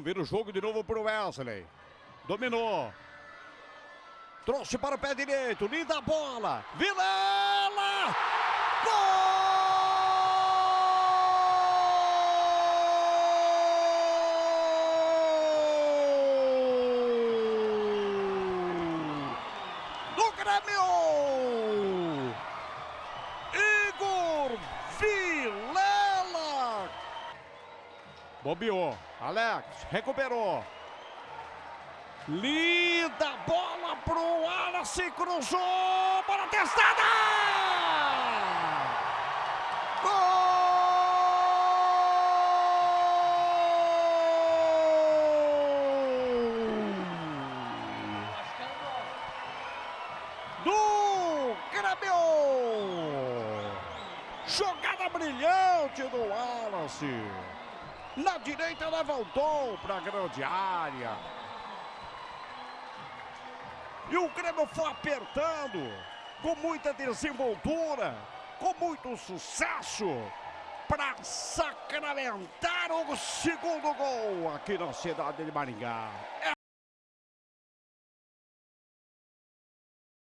Vira o jogo de novo para o Wesley. Dominou. Trouxe para o pé direito. Linda bola. Vilela! Gol! Do Grêmio! Bobeou. Alex recuperou. Linda bola pro Wallace, cruzou, bola testada! Do Grêmio! Jogada brilhante do Wallace. Na direita levantou para a grande área. E o Grêmio foi apertando com muita desenvoltura, com muito sucesso, para sacramentar o segundo gol aqui na cidade de Maringá. É